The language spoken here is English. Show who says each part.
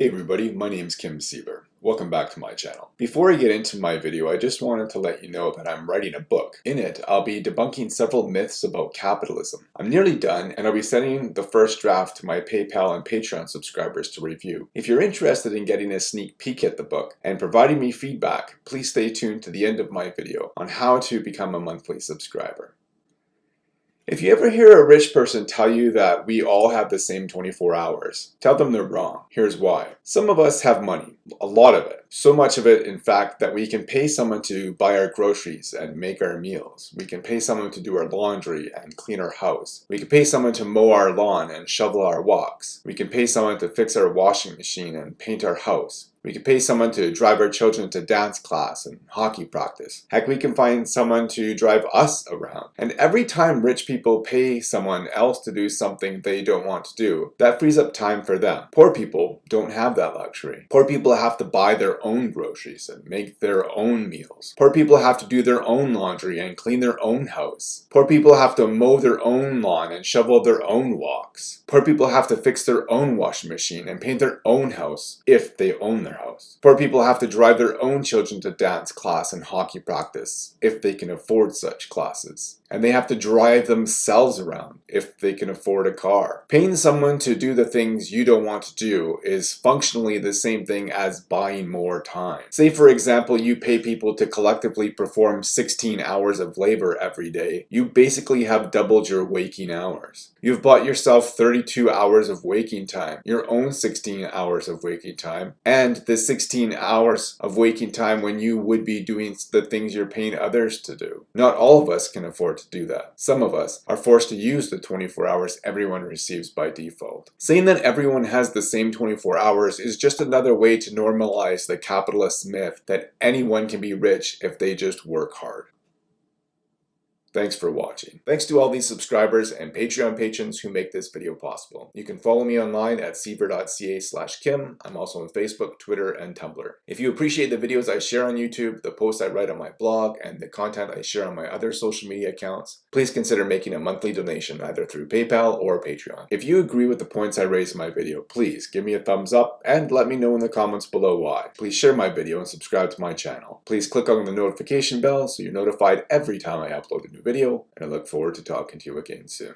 Speaker 1: Hey everybody, my name is Kim Siever. Welcome back to my channel. Before I get into my video, I just wanted to let you know that I'm writing a book. In it, I'll be debunking several myths about capitalism. I'm nearly done, and I'll be sending the first draft to my PayPal and Patreon subscribers to review. If you're interested in getting a sneak peek at the book and providing me feedback, please stay tuned to the end of my video on how to become a monthly subscriber. If you ever hear a rich person tell you that we all have the same 24 hours, tell them they're wrong. Here's why. Some of us have money, a lot of it. So much of it, in fact, that we can pay someone to buy our groceries and make our meals. We can pay someone to do our laundry and clean our house. We can pay someone to mow our lawn and shovel our walks. We can pay someone to fix our washing machine and paint our house. We could pay someone to drive our children to dance class and hockey practice. Heck, we can find someone to drive us around. And every time rich people pay someone else to do something they don't want to do, that frees up time for them. Poor people don't have that luxury. Poor people have to buy their own groceries and make their own meals. Poor people have to do their own laundry and clean their own house. Poor people have to mow their own lawn and shovel their own walks. Poor people have to fix their own washing machine and paint their own house if they own their house. Poor people have to drive their own children to dance class and hockey practice if they can afford such classes and they have to drive themselves around if they can afford a car. Paying someone to do the things you don't want to do is functionally the same thing as buying more time. Say for example you pay people to collectively perform 16 hours of labor every day, you basically have doubled your waking hours. You've bought yourself 32 hours of waking time, your own 16 hours of waking time, and the 16 hours of waking time when you would be doing the things you're paying others to do. Not all of us can afford to do that. Some of us are forced to use the 24 hours everyone receives by default. Saying that everyone has the same 24 hours is just another way to normalize the capitalist myth that anyone can be rich if they just work hard. Thanks for watching. Thanks to all these subscribers and Patreon patrons who make this video possible. You can follow me online at siever.ca slash kim. I'm also on Facebook, Twitter, and Tumblr. If you appreciate the videos I share on YouTube, the posts I write on my blog, and the content I share on my other social media accounts, please consider making a monthly donation either through PayPal or Patreon. If you agree with the points I raise in my video, please give me a thumbs up and let me know in the comments below why. Please share my video and subscribe to my channel. Please click on the notification bell so you're notified every time I upload a new video, and I look forward to talking to you again soon.